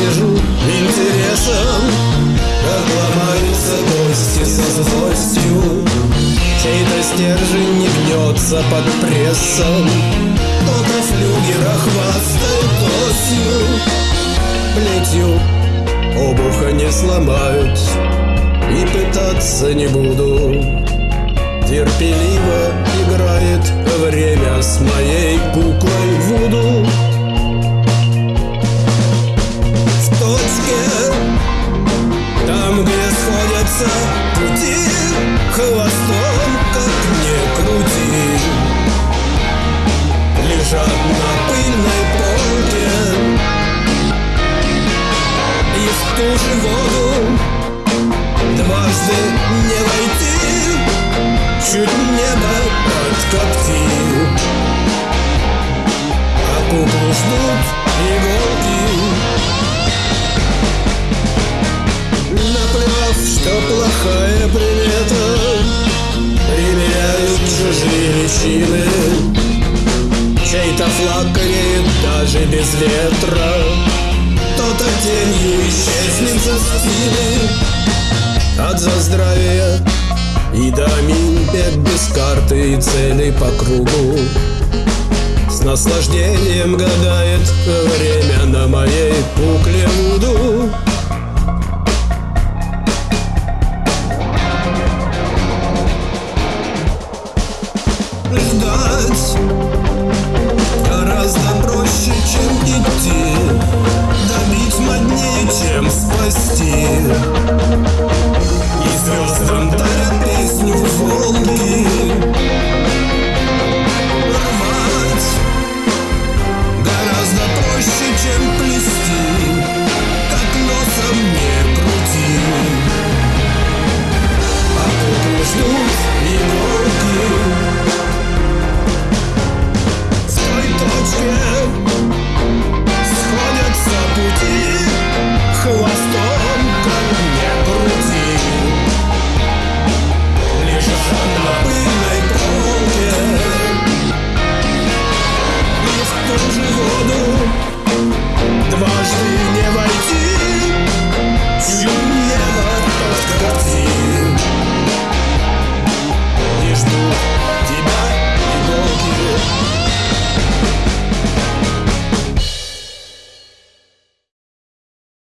вижу интересом Как ломаются гости со злостью. Чей-то стержень не гнется под прессом Кто-то флюгера хвастает осью Плетью обуха не сломают И пытаться не буду. Терпеливо играет время с моей путь Хвостом, как не крути. Лежат на пыльной полке. И в ту же воду Дважды не войти. Чуть небо подкоптил А куклу ждут иголки даже без ветра. Кто-то тенью исчезнет за спины. От за здравия и до бег без карты и цели по кругу. С наслаждением гадает время на моей кукле Вуду. Ждать гораздо проще, чем идти. Добить моднее, чем спасти